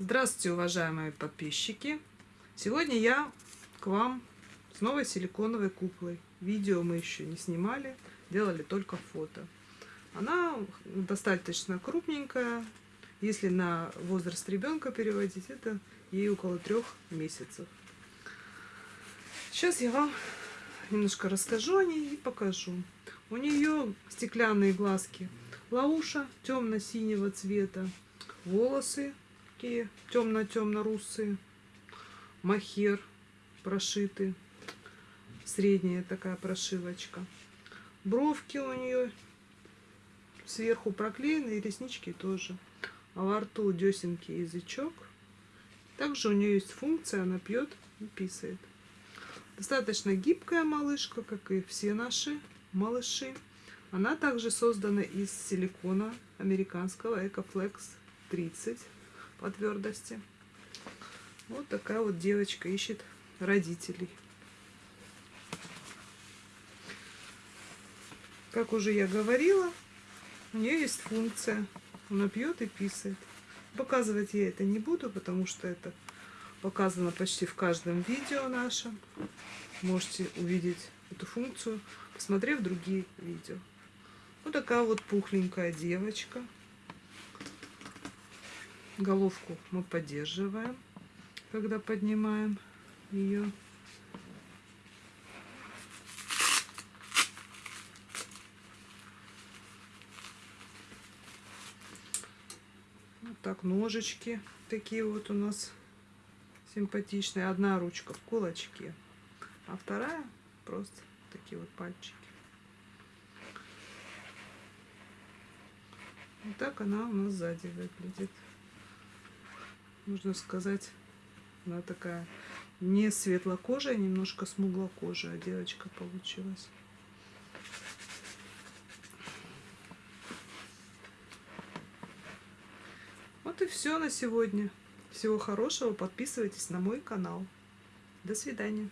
Здравствуйте, уважаемые подписчики! Сегодня я к вам с новой силиконовой куклой. Видео мы еще не снимали, делали только фото. Она достаточно крупненькая. Если на возраст ребенка переводить, это ей около трех месяцев. Сейчас я вам немножко расскажу о ней и покажу. У нее стеклянные глазки лауша темно-синего цвета, волосы такие темно-темно-русые, махер прошиты, средняя такая прошивочка. Бровки у нее сверху проклеены, и реснички тоже. А во рту десенький язычок. Также у нее есть функция, она пьет и писает. Достаточно гибкая малышка, как и все наши малыши. Она также создана из силикона американского Ecoflex 30 по твердости. Вот такая вот девочка ищет родителей. Как уже я говорила, у нее есть функция. Она пьет и писает. Показывать я это не буду, потому что это показано почти в каждом видео нашем. Можете увидеть эту функцию, посмотрев другие видео. Вот такая вот пухленькая девочка. Головку мы поддерживаем, когда поднимаем ее. Вот так ножички такие вот у нас симпатичные. Одна ручка в кулачке, а вторая просто такие вот пальчики. Вот так она у нас сзади выглядит. Можно сказать, она такая не светлокожая, немножко смуглокожая девочка получилась. Вот и все на сегодня. Всего хорошего. Подписывайтесь на мой канал. До свидания.